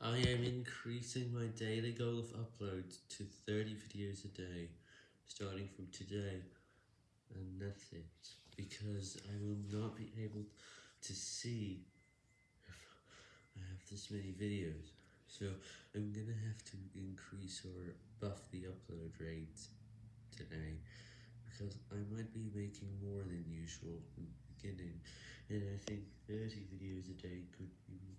I am increasing my daily goal of uploads to 30 videos a day, starting from today, and that's it, because I will not be able to see if I have this many videos, so I'm gonna have to increase or buff the upload rate today, because I might be making more than usual in the beginning, and I think 30 videos a day could be.